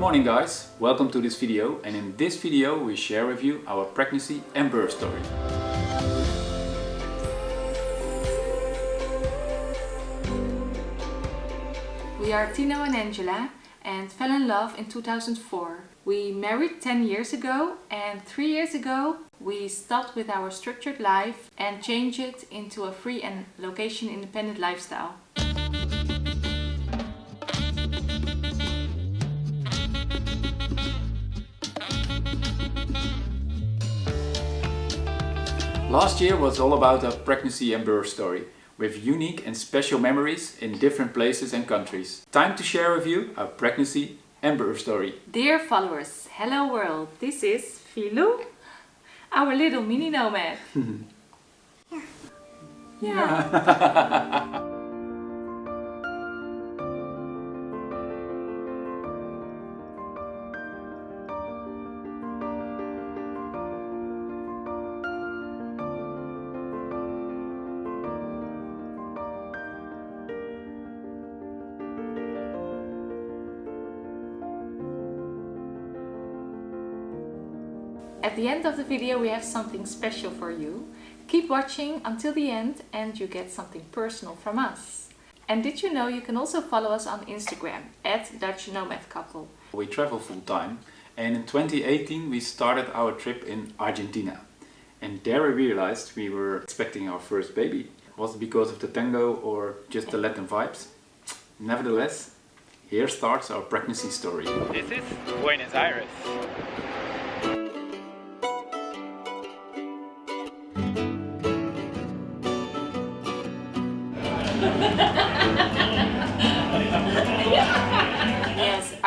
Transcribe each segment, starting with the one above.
morning guys, welcome to this video and in this video we share with you our pregnancy and birth story. We are Tino and Angela and fell in love in 2004. We married 10 years ago and 3 years ago we stopped with our structured life and changed it into a free and location independent lifestyle. Last year was all about a pregnancy and birth story with unique and special memories in different places and countries. Time to share with you our pregnancy and birth story. Dear followers, hello world, this is Filou, our little mini nomad. yeah. yeah. At the end of the video we have something special for you. Keep watching until the end and you get something personal from us. And did you know you can also follow us on Instagram at Dutch Nomad Couple. We travel full time and in 2018 we started our trip in Argentina. And there we realized we were expecting our first baby. Was it because of the tango or just the Latin vibes? Nevertheless, here starts our pregnancy story. This is Buenos Aires.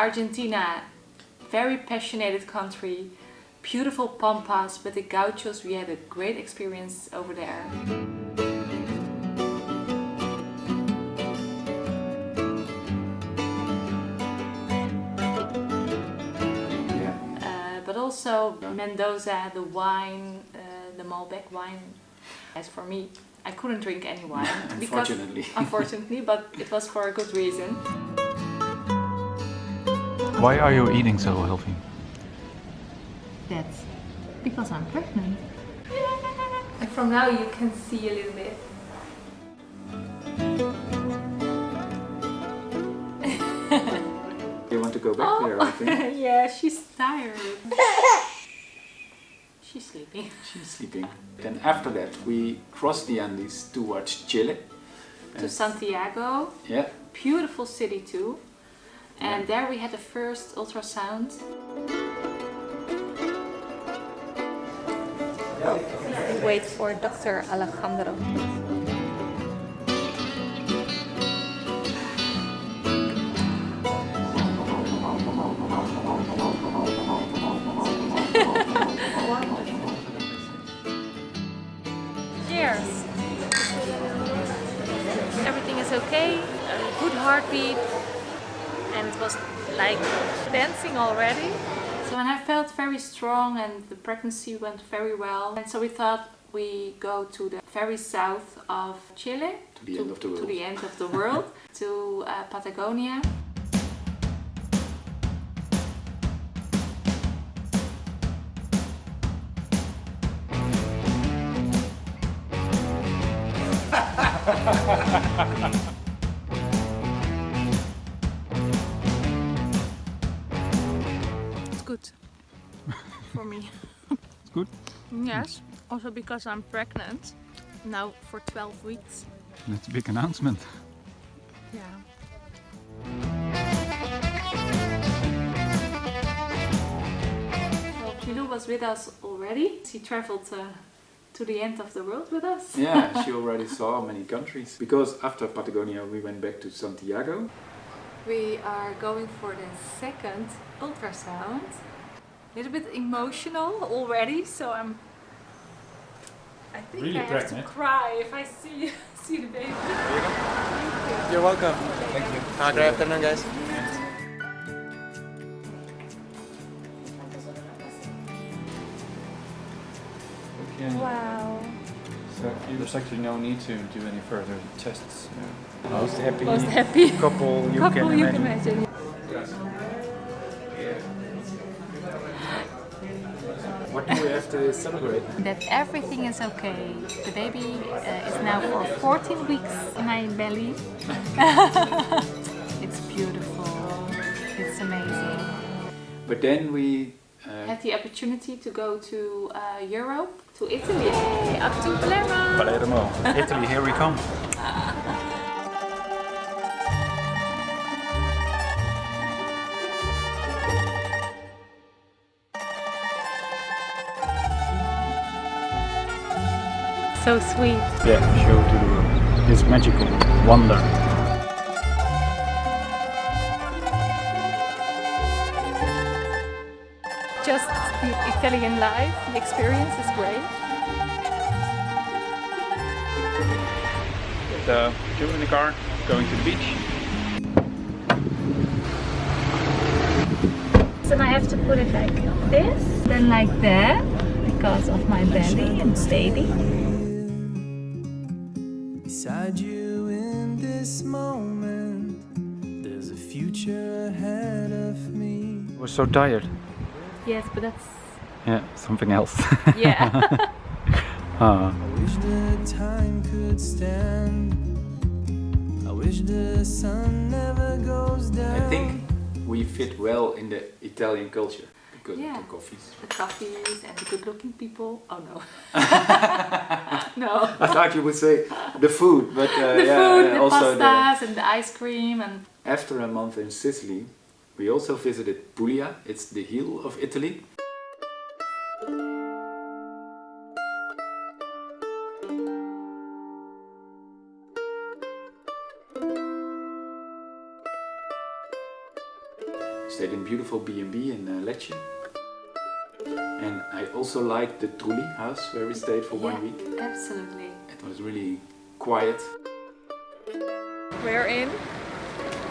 Argentina, very passionate country, beautiful pampas, but the gauchos, we had a great experience over there. Yeah. Uh, but also Mendoza, the wine, uh, the Malbec wine. As for me, I couldn't drink any wine. because- Unfortunately. unfortunately, but it was for a good reason. Why are you eating so healthy? That's because I'm pregnant. And from now you can see a little bit. You want to go back there, I think. Oh, yeah, she's tired. she's sleeping. She's sleeping. Then after that we crossed the Andes towards Chile. To Santiago, Yeah, beautiful city too. And there we had the first ultrasound. Wait for Dr. Alejandro. Dancing already. So and I felt very strong and the pregnancy went very well. And so we thought we go to the very south of Chile. To the end of the To world. the end of the world, to uh, Patagonia. It's good for me. It's good. Yes, also because I'm pregnant now for 12 weeks. That's a big announcement. Yeah. Well, Filou was with us already. She traveled uh, to the end of the world with us. yeah, she already saw many countries. Because after Patagonia we went back to Santiago. We are going for the second ultrasound. A little bit emotional already, so I'm. I think Really I have to cry if I see see the baby. You're welcome. Thank you. Uh, good afternoon, guys. Okay. Wow. So there's actually no need to do any further tests. Most happy Most happy couple you couple can you imagine. can imagine. What do we have to celebrate? That everything is okay. The baby uh, is now for 14 weeks in my belly. it's beautiful. It's amazing. But then we uh, had the opportunity to go to uh, Europe, to Italy. Yay, up to Palermo. Palermo, Italy, here we come. So sweet. Yeah, show to the world. This magical wonder. Just the Italian life, the experience is great. The two in the car, going to the beach. So now I have to put it like this, then like that, because of my belly and baby. Me. I was so tired. Yes, but that's Yeah, something else. yeah. Ah, I wish the time could stand. I wish the sun never goes down. I think we fit well in the Italian culture because Yeah. of the coffees. the coffees and the good-looking people. Oh no. no. I thought you would say the food, but uh, The yeah, food, uh, the also the. pastas and the ice cream and After a month in Sicily, we also visited Puglia. It's the heel of Italy. Stayed in beautiful B&B in uh, Lecce. And I also liked the Trulli house where we stayed for one Yeah, week. Absolutely. It was really quiet. We're in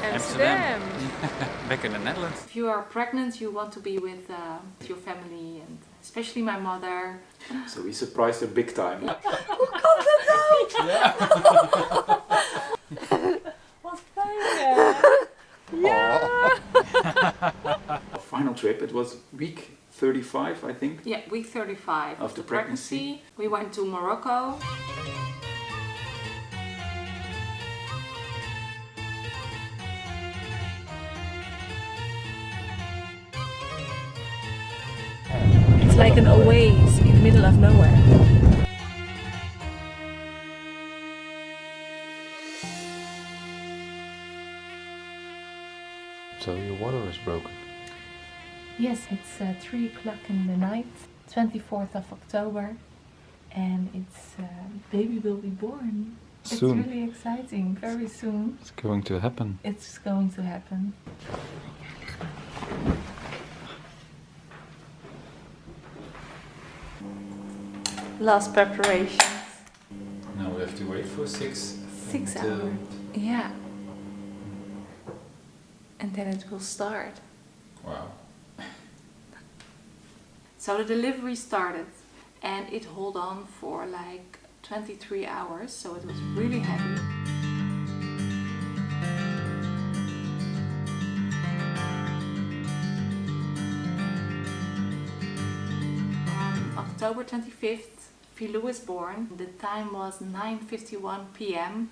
Amsterdam. back in the Netherlands. If you are pregnant, you want to be with uh, your family and especially my mother. So we surprised her big time. Wat fijn Ja! Our final trip, it was week 35, I think. Yeah, week 35 Of the pregnancy. We went to Morocco. Like an oasis in the middle of nowhere. So your water is broken. Yes, it's uh, 3 o'clock in the night, 24th of October, and it's uh, baby will be born. Soon. It's really exciting, very soon. It's going to happen. It's going to happen. Last preparations. Now we have to wait for six. Six hours. Yeah. And then it will start. Wow. So the delivery started and it hold on for like 23 hours, so it was really heavy. On October 25th, Filou was born. The time was 9.51 p.m.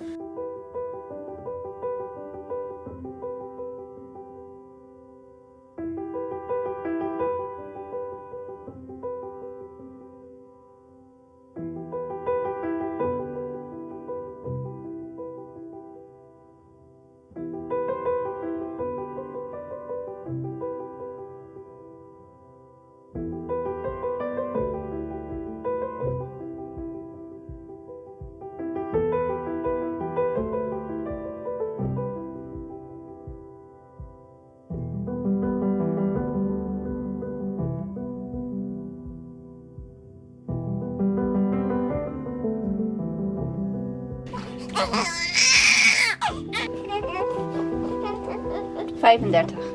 35.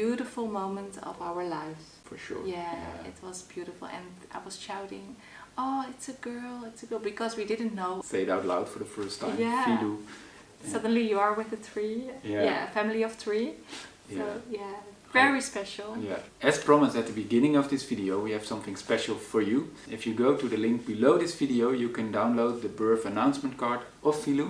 Beautiful moment of our lives. For sure. Yeah, it was beautiful and I was shouting, oh, it's a girl, it's a girl, because we didn't know. Say it out loud for the first time. Yeah. Filou. Suddenly you are with a three, Yeah. yeah, a family of three. So Yeah. yeah, very special. Yeah. As promised at the beginning of this video, we have something special for you. If you go to the link below this video, you can download the birth announcement card of Filou.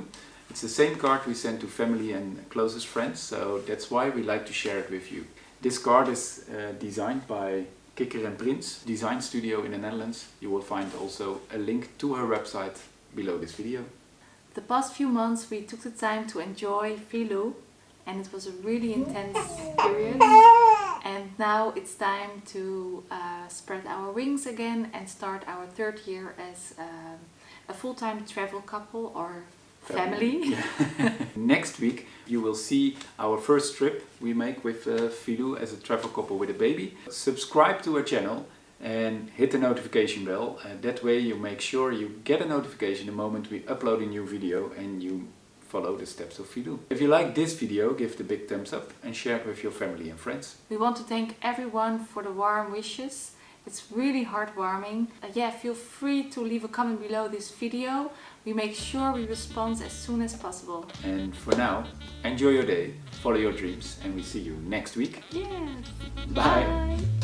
It's the same card we send to family and closest friends, so that's why we like to share it with you. This card is uh, designed by Kikker and Prins Design Studio in the Netherlands. You will find also a link to her website below this video. The past few months we took the time to enjoy Filou and it was a really intense period. And now it's time to uh, spread our wings again and start our third year as um, a full-time travel couple or family. Next week you will see our first trip we make with uh, Filou as a travel couple with a baby. Subscribe to our channel and hit the notification bell. Uh, that way you make sure you get a notification the moment we upload a new video and you follow the steps of Filou. If you like this video, give the big thumbs up and share it with your family and friends. We want to thank everyone for the warm wishes. It's really heartwarming. Uh, yeah, feel free to leave a comment below this video. We make sure we respond as soon as possible. And for now, enjoy your day, follow your dreams and we see you next week. Yeah. Bye. Bye.